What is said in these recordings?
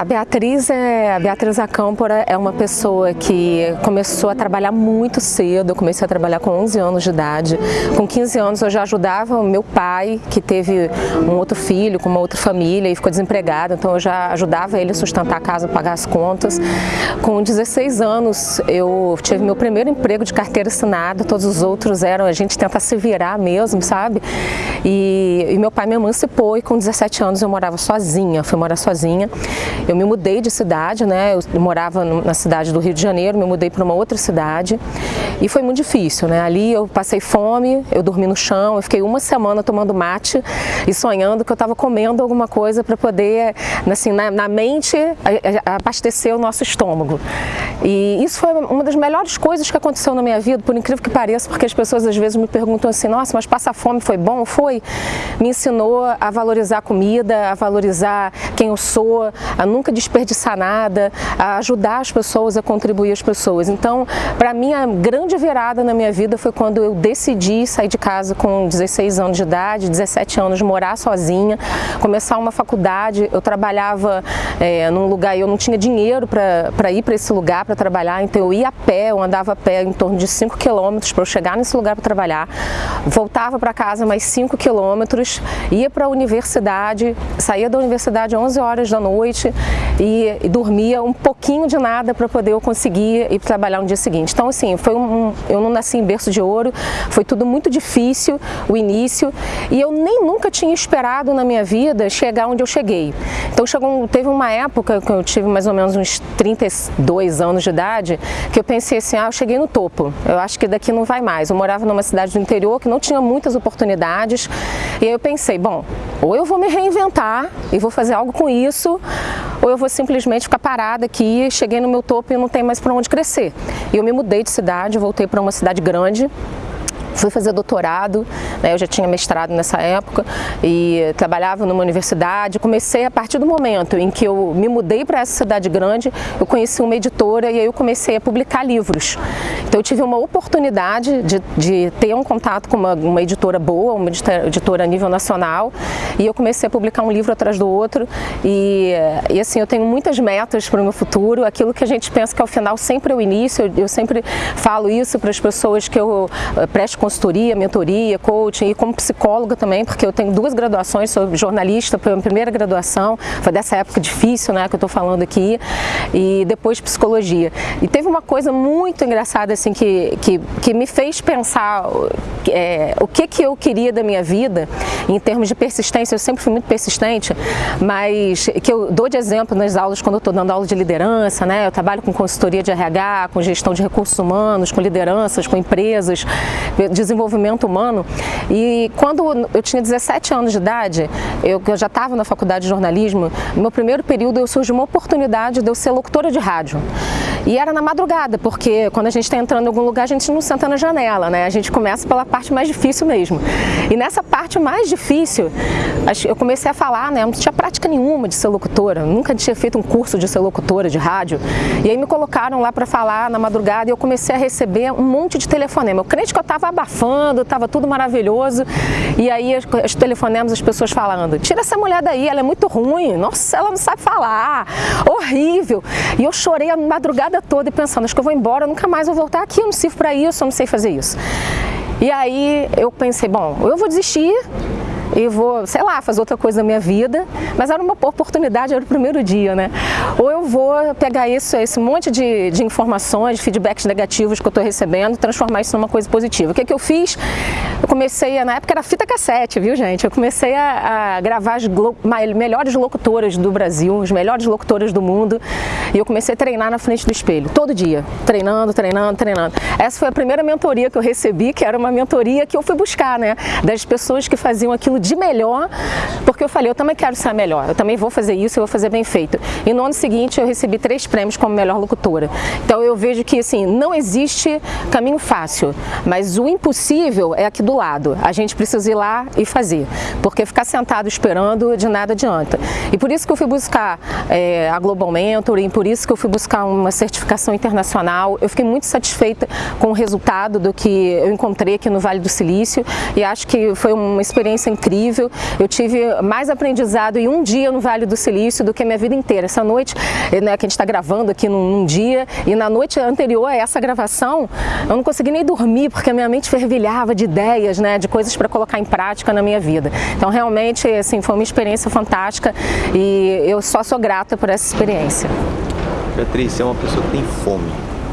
A Beatriz, é, a Beatriz Acâmpora é uma pessoa que começou a trabalhar muito cedo, eu comecei a trabalhar com 11 anos de idade. Com 15 anos eu já ajudava meu pai, que teve um outro filho com uma outra família e ficou desempregado, então eu já ajudava ele a sustentar a casa, pagar as contas. Com 16 anos eu tive meu primeiro emprego de carteira assinada, todos os outros eram a gente tentar se virar mesmo, sabe? E, e meu pai me emancipou e com 17 anos eu morava sozinha, fui morar sozinha. Eu me mudei de cidade, né? Eu morava na cidade do Rio de Janeiro, me mudei para uma outra cidade e foi muito difícil, né? Ali eu passei fome, eu dormi no chão, eu fiquei uma semana tomando mate e sonhando que eu estava comendo alguma coisa para poder, assim, na, na mente, abastecer o nosso estômago. E isso foi uma das melhores coisas que aconteceu na minha vida, por incrível que pareça, porque as pessoas às vezes me perguntam assim, nossa, mas passar fome foi bom? Foi. Me ensinou a valorizar a comida, a valorizar quem eu sou, a nunca desperdiçar nada, a ajudar as pessoas, a contribuir as pessoas. Então, para mim, a grande virada na minha vida foi quando eu decidi sair de casa com 16 anos de idade, 17 anos, morar sozinha, começar uma faculdade. Eu trabalhava é, num lugar, eu não tinha dinheiro para ir para esse lugar para trabalhar, então eu ia a pé, eu andava a pé em torno de 5 quilômetros para eu chegar nesse lugar para trabalhar, voltava para casa mais 5 quilômetros, ia para a universidade, saía da universidade às 11 horas da noite, e, e dormia um pouquinho de nada para poder eu conseguir ir trabalhar no dia seguinte. Então assim, foi um, eu não nasci em berço de ouro, foi tudo muito difícil o início e eu nem nunca tinha esperado na minha vida chegar onde eu cheguei. Então chegou, teve uma época que eu tive mais ou menos uns 32 anos de idade que eu pensei assim, ah, eu cheguei no topo, eu acho que daqui não vai mais. Eu morava numa cidade do interior que não tinha muitas oportunidades e aí eu pensei, bom, ou eu vou me reinventar e vou fazer algo com isso, ou eu vou simplesmente ficar parada aqui, cheguei no meu topo e não tem mais para onde crescer. E eu me mudei de cidade, voltei para uma cidade grande, Fui fazer doutorado, né, eu já tinha mestrado nessa época e trabalhava numa universidade. Comecei a partir do momento em que eu me mudei para essa cidade grande, eu conheci uma editora e aí eu comecei a publicar livros. Então eu tive uma oportunidade de, de ter um contato com uma, uma editora boa, uma editora a nível nacional e eu comecei a publicar um livro atrás do outro e, e assim, eu tenho muitas metas para o meu futuro, aquilo que a gente pensa que ao final sempre é o início, eu, eu sempre falo isso para as pessoas que eu eh, presto consultoria, mentoria, coaching e como psicóloga também, porque eu tenho duas graduações, sou jornalista, foi a minha primeira graduação, foi dessa época difícil, né, que eu estou falando aqui, e depois psicologia. E teve uma coisa muito engraçada, assim, que, que, que me fez pensar é, o que, que eu queria da minha vida, em termos de persistência, eu sempre fui muito persistente, mas que eu dou de exemplo nas aulas, quando eu estou dando aula de liderança, né, eu trabalho com consultoria de RH, com gestão de recursos humanos, com lideranças, com empresas, desenvolvimento humano. E quando eu tinha 17 anos de idade, eu, eu já estava na faculdade de jornalismo, no meu primeiro período eu surgiu uma oportunidade de eu ser locutora de rádio. E era na madrugada, porque quando a gente está entrando em algum lugar, a gente não senta na janela, né? A gente começa pela parte mais difícil mesmo. E nessa parte mais difícil, eu comecei a falar, né? Eu não tinha prática nenhuma de ser locutora, nunca tinha feito um curso de ser locutora de rádio. E aí me colocaram lá para falar na madrugada e eu comecei a receber um monte de telefonema. Eu crente que eu estava abafando, estava tudo maravilhoso. E aí os telefonemas, as pessoas falando, tira essa mulher daí, ela é muito ruim, nossa, ela não sabe falar, horrível. E eu chorei a madrugada toda e pensando, acho que eu vou embora, nunca mais vou voltar aqui, eu não sirvo para isso, eu não sei fazer isso. E aí eu pensei, bom, eu vou desistir, e vou, sei lá, fazer outra coisa na minha vida, mas era uma oportunidade, era o primeiro dia, né? Ou eu vou pegar isso, esse monte de, de informações, de feedbacks negativos que eu estou recebendo, transformar isso numa coisa positiva. O que, que eu fiz? Eu comecei, a, na época era fita cassete, viu gente? Eu comecei a, a gravar as melhores locutoras do Brasil, as melhores locutoras do mundo, e eu comecei a treinar na frente do espelho, todo dia, treinando, treinando, treinando. Essa foi a primeira mentoria que eu recebi, que era uma mentoria que eu fui buscar, né? Das pessoas que faziam aquilo de melhor, porque eu falei, eu também quero ser melhor, eu também vou fazer isso, eu vou fazer bem feito. E no ano seguinte eu recebi três prêmios como melhor locutora. Então eu vejo que assim, não existe caminho fácil, mas o impossível é aqui do lado. A gente precisa ir lá e fazer, porque ficar sentado esperando de nada adianta. E por isso que eu fui buscar é, a Global Mentor, e por isso que eu fui buscar uma certificação internacional. Eu fiquei muito satisfeita com o resultado do que eu encontrei aqui no Vale do Silício e acho que foi uma experiência incrível incrível. Eu tive mais aprendizado em um dia no Vale do Silício do que a minha vida inteira. Essa noite, né, que a gente está gravando aqui num, num, dia, e na noite anterior a essa gravação, eu não consegui nem dormir, porque a minha mente fervilhava de ideias, né, de coisas para colocar em prática na minha vida. Então, realmente, assim, foi uma experiência fantástica e eu só sou grata por essa experiência. Beatriz, você é uma pessoa que tem fome.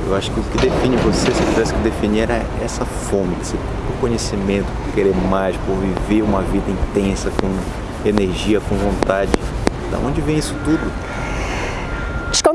Eu acho que o que define você, se eu tivesse que definir, era essa fome, esse conhecimento, por querer mais, por viver uma vida intensa, com energia, com vontade. Da onde vem isso tudo?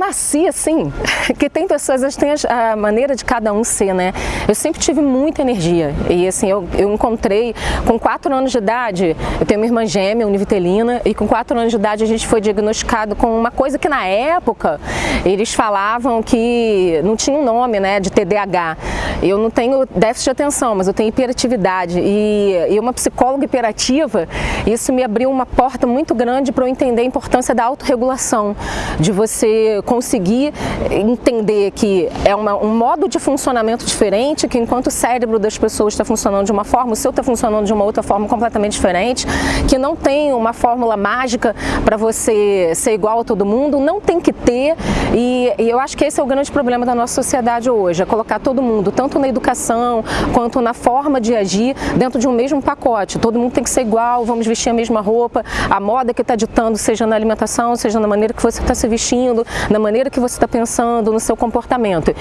Nasci assim, que tem pessoas, que tem a maneira de cada um ser, né? Eu sempre tive muita energia e assim, eu, eu encontrei com 4 anos de idade, eu tenho uma irmã gêmea, univitelina, e com 4 anos de idade a gente foi diagnosticado com uma coisa que na época eles falavam que não tinha um nome, né, de TDAH. Eu não tenho déficit de atenção, mas eu tenho hiperatividade e, e uma psicóloga hiperativa, isso me abriu uma porta muito grande para eu entender a importância da autorregulação, de você conseguir entender que é uma, um modo de funcionamento diferente, que enquanto o cérebro das pessoas está funcionando de uma forma, o seu está funcionando de uma outra forma completamente diferente, que não tem uma fórmula mágica para você ser igual a todo mundo, não tem que ter, e, e eu acho que esse é o grande problema da nossa sociedade hoje, é colocar todo mundo, tanto na educação quanto na forma de agir, dentro de um mesmo pacote. Todo mundo tem que ser igual, vamos vestir a mesma roupa, a moda que está ditando, seja na alimentação, seja na maneira que você está se vestindo, na maneira que você está pensando, no seu comportamento.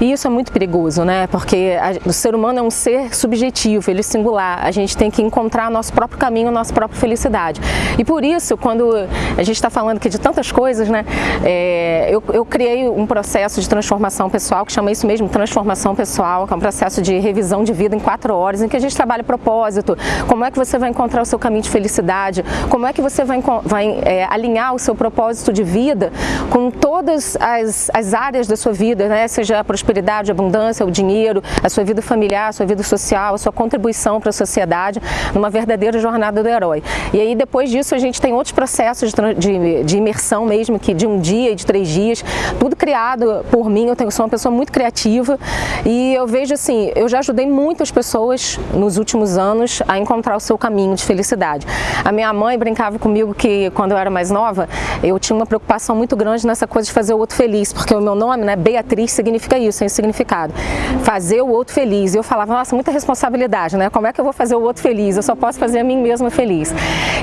E isso é muito perigoso, né? Porque a, o ser humano é um ser subjetivo, ele é singular. A gente tem que encontrar nosso próprio caminho, nossa própria felicidade. E por isso, quando a gente está falando aqui de tantas coisas, né? É, eu, eu criei um processo de transformação pessoal, que chama isso mesmo, transformação pessoal, que é um processo de revisão de vida em quatro horas, em que a gente trabalha propósito, como é que você vai encontrar o seu caminho de felicidade, como é que você vai, vai é, alinhar o seu propósito de vida com todas as, as áreas da sua vida, né? seja a prosperidade, a abundância, o dinheiro, a sua vida familiar, a sua vida social, a sua contribuição para a sociedade, numa verdadeira jornada do herói. E aí depois disso a gente tem outros processos de, de, de imersão mesmo, que de um dia e de três dias, tudo criado por mim, eu tenho, sou uma pessoa muito criativa e eu vejo assim, eu já ajudei muitas pessoas nos últimos anos a encontrar o seu caminho de felicidade. A minha mãe brincava comigo que quando eu era mais nova, eu tinha uma preocupação muito grande nessa coisa de fazer o outro feliz, porque o meu nome, né, Beatriz, significa isso, esse significado. Fazer o outro feliz. Eu falava, nossa, muita responsabilidade, né? Como é que eu vou fazer o outro feliz? Eu só posso fazer a mim mesma feliz.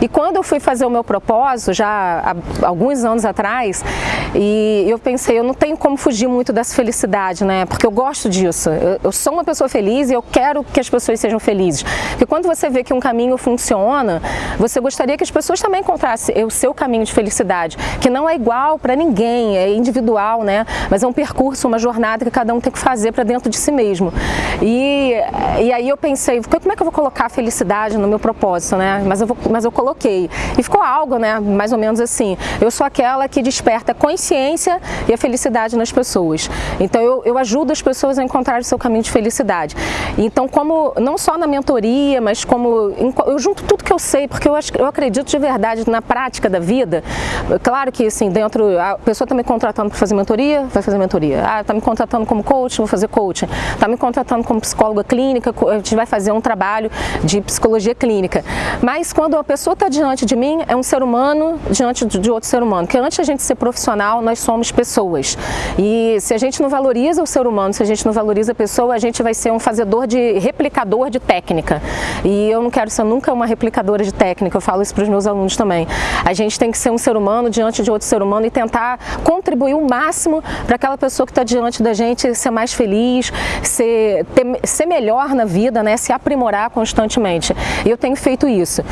E quando eu fui fazer o meu propósito, já há alguns anos atrás, e eu pensei, eu não tenho como fugir muito dessa felicidade, né? Porque eu gosto disso. Eu, eu sou uma pessoa feliz e eu quero que as pessoas sejam felizes. Porque quando você vê que um caminho funciona, você gostaria que as pessoas também encontrassem o seu caminho de felicidade, que não é igual para ninguém, é individual, né? Mas é um percurso, uma jornada que cada um tem que fazer para dentro de si mesmo. E, e aí eu pensei, como é que eu vou colocar a felicidade no meu propósito, né? Mas eu, vou, mas eu coloquei. E ficou algo, né? Mais ou menos assim. Eu sou aquela que desperta a consciência e a felicidade nas pessoas. Então eu, eu ajudo as pessoas a encontrar o seu caminho de felicidade. Então, como não só na mentoria, mas como eu junto tudo que eu sei, porque eu, eu acredito de verdade na prática da vida. Claro que assim, dentro, a pessoa está me contratando para fazer mentoria, vai fazer mentoria. Ah, está me contratando como coach, vou fazer coaching. Está me contratando como psicóloga clínica, a gente vai fazer um trabalho de psicologia clínica. Mas quando a pessoa está diante de mim, é um ser humano diante de outro ser humano. Porque antes de a gente ser profissional, nós somos pessoas. E se a gente não valoriza o ser humano, se a gente não valoriza a pessoa, a gente vai ser um fazedor de replicador de técnica. E eu não quero ser nunca uma replicadora de técnica, eu falo isso para os meus alunos também. A gente tem que ser um ser humano diante de outro ser humano e tentar contribuir o máximo para aquela pessoa que está diante da gente ser mais feliz, ser, ter, ser melhor na vida, né, se aprimorar constantemente. Eu tenho feito isso.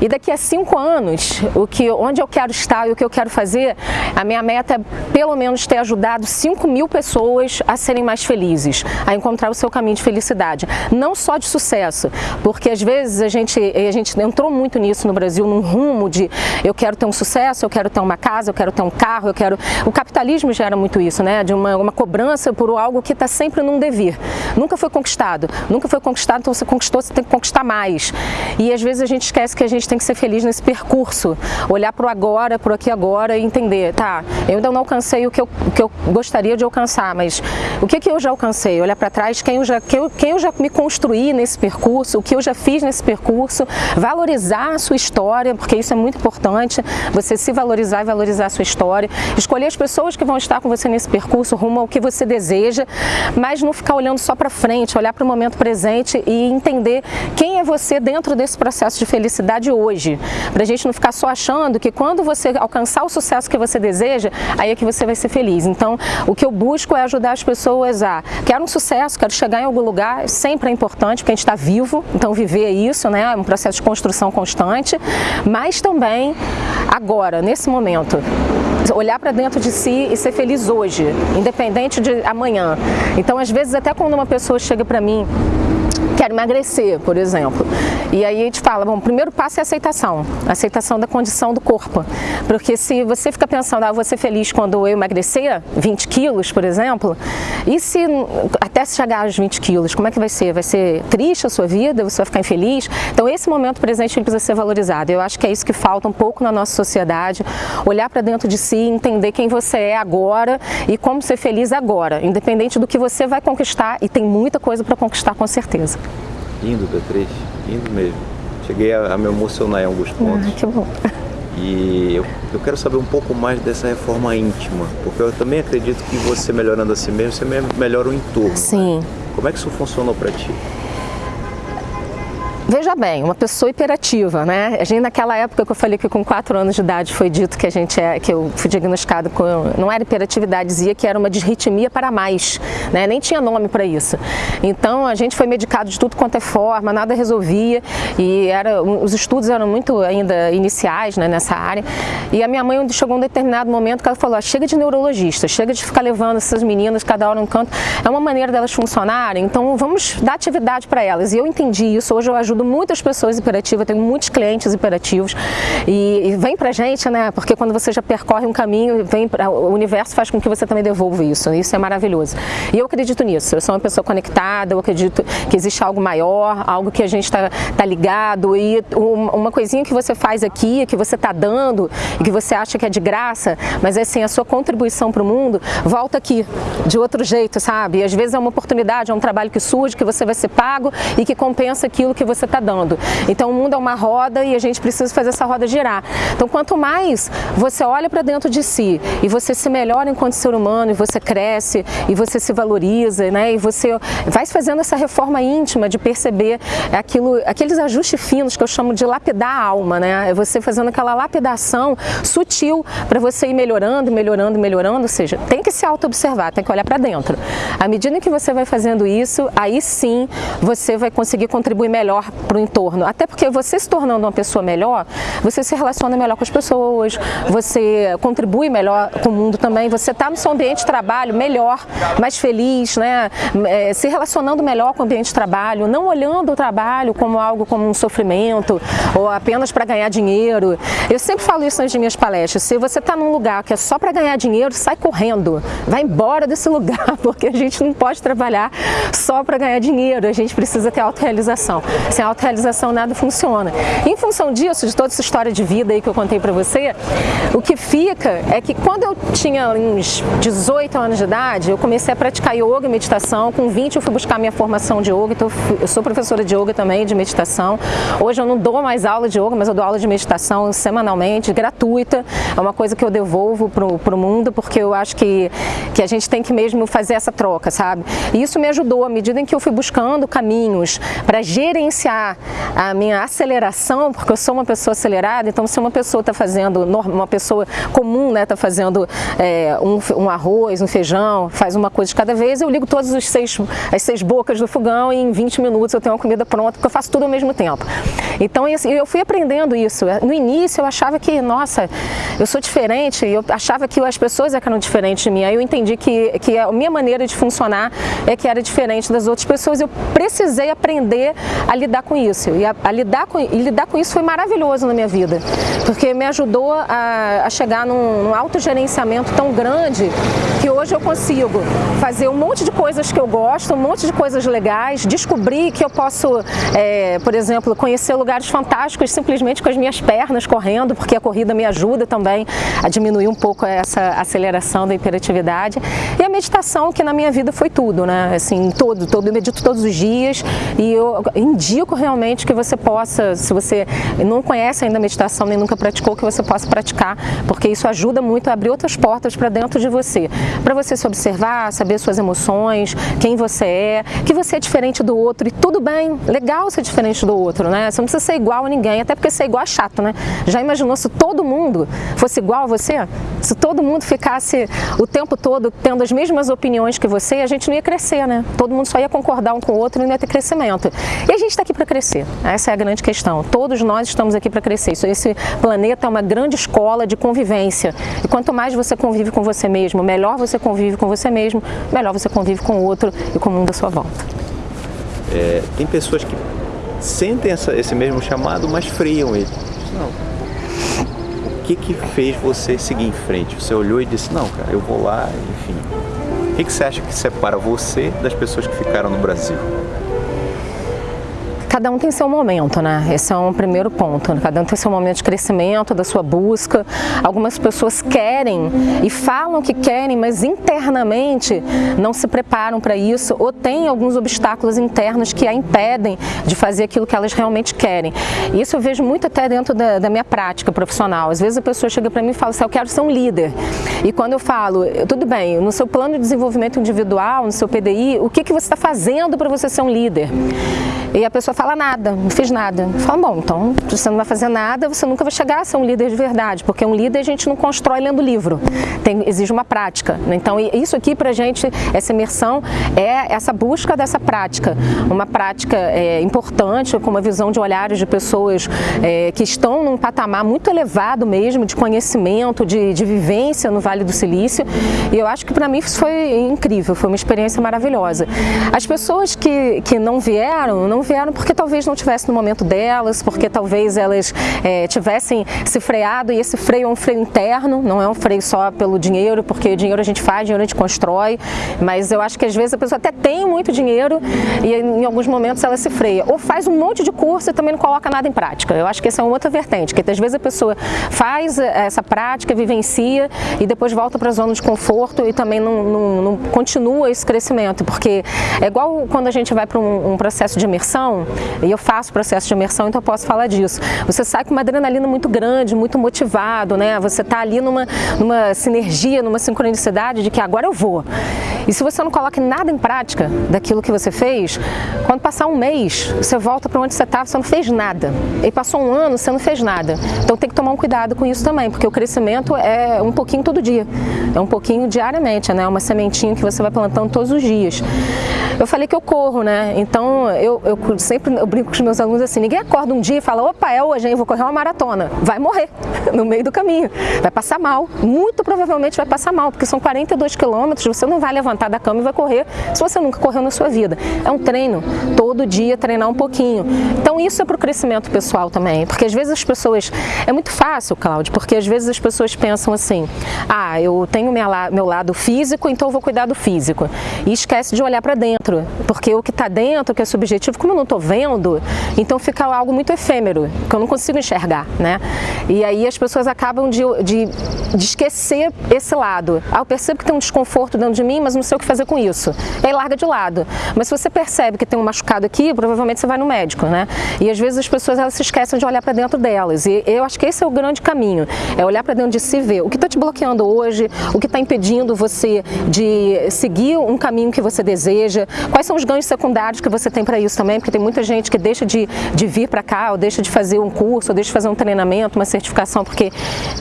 E daqui a cinco anos, o que, onde eu quero estar e o que eu quero fazer, a minha meta é pelo menos ter ajudado 5 mil pessoas a serem mais felizes, a encontrar o seu caminho de felicidade. Não só de sucesso, porque às vezes a gente, a gente entrou muito nisso no Brasil, num rumo de eu quero ter um sucesso, eu quero ter uma casa, eu quero ter um carro, eu quero... O capitalismo gera muito isso, né? De uma, uma cobrança por algo que está sempre num dever. Nunca foi conquistado. Nunca foi conquistado, então você conquistou, você tem que conquistar mais. E às vezes a gente esquece que a gente gente tem que ser feliz nesse percurso, olhar para o agora, para o aqui agora e entender, tá, eu ainda não alcancei o que eu, o que eu gostaria de alcançar, mas o que, que eu já alcancei? Olhar para trás, quem eu, já, quem, eu, quem eu já me construí nesse percurso, o que eu já fiz nesse percurso, valorizar a sua história, porque isso é muito importante, você se valorizar e valorizar a sua história, escolher as pessoas que vão estar com você nesse percurso, rumo ao que você deseja, mas não ficar olhando só para frente, olhar para o momento presente e entender quem é você dentro desse processo de felicidade hoje, para a gente não ficar só achando que quando você alcançar o sucesso que você deseja, aí é que você vai ser feliz. Então, o que eu busco é ajudar as pessoas a, quero um sucesso, quero chegar em algum lugar, sempre é importante, porque a gente está vivo, então viver é isso, né? é um processo de construção constante, mas também agora, nesse momento, olhar para dentro de si e ser feliz hoje, independente de amanhã. Então, às vezes, até quando uma pessoa chega para mim quero emagrecer, por exemplo. E aí a gente fala, bom, o primeiro passo é a aceitação, a aceitação da condição do corpo. Porque se você fica pensando, ah, vou ser feliz quando eu emagrecer 20 quilos, por exemplo, e se até chegar aos 20 quilos, como é que vai ser? Vai ser triste a sua vida? Você vai ficar infeliz? Então esse momento presente precisa ser valorizado. Eu acho que é isso que falta um pouco na nossa sociedade, olhar para dentro de si, entender quem você é agora e como ser feliz agora, independente do que você vai conquistar, e tem muita coisa para conquistar com certeza. Lindo, Beatriz, lindo mesmo. Cheguei a, a me emocionar em alguns pontos. Ah, que bom. E eu, eu quero saber um pouco mais dessa reforma íntima, porque eu também acredito que você melhorando a si mesmo, você melhora o entorno. Sim. Como é que isso funcionou para ti? Veja bem, uma pessoa hiperativa, né? A gente naquela época que eu falei que com 4 anos de idade foi dito que a gente é, que eu fui diagnosticado com, não era hiperatividade, dizia que era uma disritmia para mais, né? Nem tinha nome para isso. Então a gente foi medicado de tudo quanto é forma, nada resolvia e era, os estudos eram muito ainda iniciais né, nessa área. E a minha mãe chegou um determinado momento que ela falou, ah, chega de neurologista, chega de ficar levando essas meninas cada hora um canto, é uma maneira delas funcionarem, então vamos dar atividade para elas. E eu entendi isso, hoje eu ajudo ajudo muitas pessoas hiperativas, tenho muitos clientes hiperativos e, e vem pra gente, né? Porque quando você já percorre um caminho, vem pra, o universo faz com que você também devolva isso. Isso é maravilhoso. E eu acredito nisso. Eu sou uma pessoa conectada, eu acredito que existe algo maior, algo que a gente está tá ligado e uma coisinha que você faz aqui, que você está dando e que você acha que é de graça, mas é assim, a sua contribuição para o mundo volta aqui, de outro jeito, sabe? E às vezes é uma oportunidade, é um trabalho que surge, que você vai ser pago e que compensa aquilo que você está dando. Então o mundo é uma roda e a gente precisa fazer essa roda girar. Então quanto mais você olha para dentro de si e você se melhora enquanto ser humano e você cresce e você se valoriza, né? E você vai fazendo essa reforma íntima de perceber aquilo, aqueles ajustes finos que eu chamo de lapidar a alma, né? É você fazendo aquela lapidação sutil para você ir melhorando, melhorando, melhorando, ou seja, tem que se auto-observar, tem que olhar para dentro. À medida que você vai fazendo isso, aí sim você vai conseguir contribuir melhor para o entorno. Até porque você se tornando uma pessoa melhor, você se relaciona melhor com as pessoas, você contribui melhor com o mundo também, você está no seu ambiente de trabalho melhor, mais feliz, né? É, se relacionando melhor com o ambiente de trabalho, não olhando o trabalho como algo como um sofrimento ou apenas para ganhar dinheiro. Eu sempre falo isso nas minhas palestras, se você está num lugar que é só para ganhar dinheiro, sai correndo, vai embora desse lugar, porque a gente não pode trabalhar só para ganhar dinheiro, a gente precisa ter autorrealização. Sem autorrealização nada funciona. Em função disso, de toda essa história de vida aí que eu contei para você, o que fica é que quando eu tinha uns 18 anos de idade, eu comecei a praticar yoga e meditação. Com 20 eu fui buscar minha formação de yoga, então eu sou professora de yoga também, de meditação. Hoje eu não dou mais aula de yoga, mas eu dou aula de meditação semanalmente, gratuita. É uma coisa que eu devolvo para o mundo, porque eu acho que, que a gente tem que mesmo fazer essa troca, sabe? E isso me ajudou, à medida em que eu fui buscando caminhos para gerenciar a minha aceleração, porque eu sou uma pessoa acelerada, então se uma pessoa está fazendo, uma pessoa comum, né, está fazendo é, um, um, arroz, um feijão, faz uma coisa de cada vez, eu ligo todas os seis, as seis bocas do fogão e em 20 minutos eu tenho uma comida pronta, porque eu faço tudo ao mesmo tempo. Então assim, eu fui aprendendo isso. No início eu achava que, nossa, eu sou diferente, eu achava que as pessoas é eram diferentes de mim, aí eu entendi que, que a minha maneira de funcionar é que era diferente das outras pessoas, eu precisei aprender a lidar lidar com isso. E, a, a lidar, com, e lidar com isso foi maravilhoso na minha vida, porque me ajudou a, a chegar num, num autogerenciamento tão grande que hoje eu consigo fazer um monte de coisas que eu gosto, um monte de coisas legais, descobrir que eu posso, é, por exemplo, conhecer lugares fantásticos simplesmente com as minhas pernas correndo, porque a corrida me ajuda também a diminuir um pouco essa aceleração da hiperatividade. E a meditação, que na minha vida foi tudo, né? Assim, todo, todo, eu medito todos os dias e eu indico realmente que você possa, se você não conhece ainda meditação nem nunca praticou, que você possa praticar, porque isso ajuda muito a abrir outras portas para dentro de você, para você se observar, saber suas emoções, quem você é, que você é diferente do outro e tudo bem, legal ser diferente do outro, né? Você não precisa ser igual a ninguém, até porque ser igual é chato, né? Já imaginou se todo mundo fosse igual a você? Se todo mundo ficasse o tempo todo tendo as mesmas opiniões que você, a gente não ia crescer, né? Todo mundo só ia concordar um com o outro e não ia ter crescimento. E a gente está aqui para crescer, essa é a grande questão. Todos nós estamos aqui para crescer. Esse planeta é uma grande escola de convivência. E quanto mais você convive com você mesmo, melhor você convive com você mesmo, melhor você convive com o outro e com o mundo à sua volta. É, tem pessoas que sentem essa, esse mesmo chamado, mas friam ele. Não. O que que fez você seguir em frente? Você olhou e disse, não, cara, eu vou lá, enfim. O que, que você acha que separa você das pessoas que ficaram no Brasil? Cada um tem seu momento, né? Esse é um primeiro ponto. Cada um tem seu momento de crescimento, da sua busca. Algumas pessoas querem e falam que querem, mas internamente não se preparam para isso ou têm alguns obstáculos internos que a impedem de fazer aquilo que elas realmente querem. Isso eu vejo muito até dentro da, da minha prática profissional. Às vezes a pessoa chega para mim e fala assim, eu quero ser um líder. E quando eu falo, tudo bem, no seu plano de desenvolvimento individual, no seu PDI, o que, que você está fazendo para você ser um líder? E a pessoa fala nada, não fiz nada. Fala, bom, então você não vai fazer nada, você nunca vai chegar a ser um líder de verdade, porque um líder a gente não constrói lendo livro, Tem, exige uma prática. Então isso aqui pra gente, essa imersão, é essa busca dessa prática. Uma prática é, importante, com uma visão de olhares de pessoas é, que estão num patamar muito elevado mesmo, de conhecimento, de, de vivência no Vale do Silício. E eu acho que para mim isso foi incrível, foi uma experiência maravilhosa. As pessoas que, que não vieram, não não vieram porque talvez não tivesse no momento delas, porque talvez elas é, tivessem se freado e esse freio é um freio interno, não é um freio só pelo dinheiro, porque dinheiro a gente faz, dinheiro a gente constrói, mas eu acho que às vezes a pessoa até tem muito dinheiro e em alguns momentos ela se freia, ou faz um monte de curso e também não coloca nada em prática. Eu acho que essa é uma outra vertente, que às vezes a pessoa faz é, essa prática, vivencia e depois volta para a zona de conforto e também não, não, não, continua esse crescimento, porque é igual quando a gente vai para um, um processo de imersão imersão, e eu faço processo de imersão, então eu posso falar disso. Você sai com uma adrenalina muito grande, muito motivado, né? Você está ali numa, numa sinergia, numa sincronicidade de que agora eu vou. E se você não coloca nada em prática daquilo que você fez, quando passar um mês, você volta para onde você estava, você não fez nada. E passou um ano, você não fez nada. Então tem que tomar um cuidado com isso também, porque o crescimento é um pouquinho todo dia. É um pouquinho diariamente, né? Uma sementinha que você vai plantando todos os dias. Eu falei que eu corro, né? Então eu, eu sempre eu brinco com os meus alunos assim, ninguém acorda um dia e fala, opa, é hoje, hein, vou correr uma maratona. Vai morrer no meio do caminho, vai passar mal, muito provavelmente vai passar mal, porque são 42 quilômetros, você não vai levantar da cama e vai correr se você nunca correu na sua vida. É um treino, todo dia treinar um pouquinho. Então isso é para o crescimento pessoal também, porque às vezes as pessoas, é muito fácil, Cláudio, porque às vezes as pessoas pensam assim, ah, eu tenho meu lado físico, então eu vou cuidar do físico. E esquece de olhar para dentro, porque o que está dentro, que é subjetivo, como eu não estou vendo, então fica algo muito efêmero, que eu não consigo enxergar, né? E aí as pessoas acabam de, de, de esquecer esse lado. Ah, eu percebo que tem um desconforto dentro de mim, mas não sei o que fazer com isso. E aí larga de lado. Mas se você percebe que tem um machucado aqui, provavelmente você vai no médico, né? E às vezes as pessoas elas se esquecem de olhar para dentro delas. E eu acho que esse é o grande caminho, é olhar para dentro de si e ver o que está te bloqueando hoje, o que está impedindo você de seguir um caminho que você deseja, quais são os ganhos secundários que você tem para isso também, porque tem muita gente que deixa de, de vir para cá, ou deixa de fazer um curso, ou deixa de fazer um treinamento, uma certificação, porque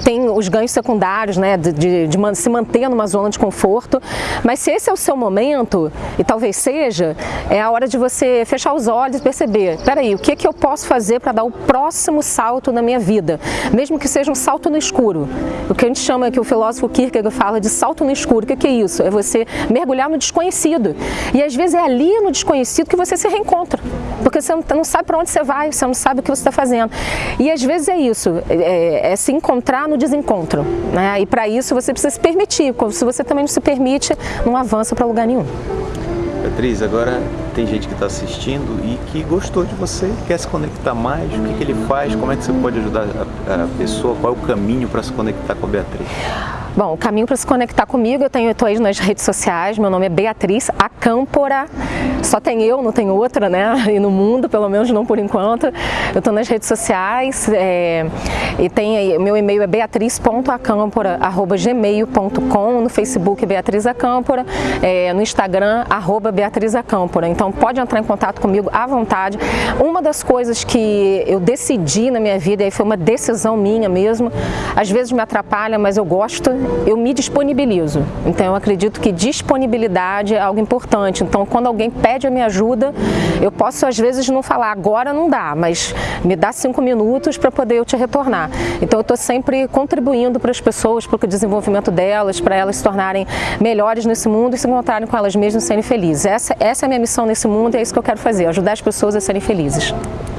tem os ganhos secundários, né, de, de, de se manter numa zona de conforto. Mas se esse é o seu momento, e talvez seja, é a hora de você fechar os olhos e perceber, peraí, o que, é que eu posso fazer para dar o próximo salto na minha vida? Mesmo que seja um salto no escuro. O que a gente chama, que o filósofo Kierkegaard fala de salto no escuro. O que, que é isso? É você mergulhar no desconhecido. E às vezes vezes é ali no desconhecido que você se reencontra, porque você não sabe para onde você vai, você não sabe o que você está fazendo. E às vezes é isso, é, é se encontrar no desencontro. Né? E para isso você precisa se permitir, se você também não se permite, não avança para lugar nenhum. Beatriz, agora tem gente que está assistindo e que gostou de você, quer se conectar mais, o que, que ele faz, como é que você pode ajudar a, a pessoa, qual é o caminho para se conectar com a Beatriz? Bom, o caminho para se conectar comigo, eu tenho, estou aí nas redes sociais, meu nome é Beatriz Acâmpora, só tem eu, não tem outra, né, e no mundo, pelo menos não por enquanto, eu estou nas redes sociais, é, e tem aí, meu e-mail é beatriz.acâmpora.gmail.com, no Facebook Beatriz Acâmpora, é, no Instagram, arroba Beatriz Acâmpora, então pode entrar em contato comigo à vontade. Uma das coisas que eu decidi na minha vida, e foi uma decisão minha mesmo, às vezes me atrapalha, mas eu gosto, eu me disponibilizo. Então eu acredito que disponibilidade é algo importante. Então quando alguém pede a minha ajuda, eu posso às vezes não falar agora não dá, mas me dá cinco minutos para poder eu te retornar. Então eu estou sempre contribuindo para as pessoas, para o desenvolvimento delas, para elas se tornarem melhores nesse mundo e se encontrarem com elas mesmas e serem felizes. Essa, essa é a minha missão nesse mundo e é isso que eu quero fazer, ajudar as pessoas a serem felizes.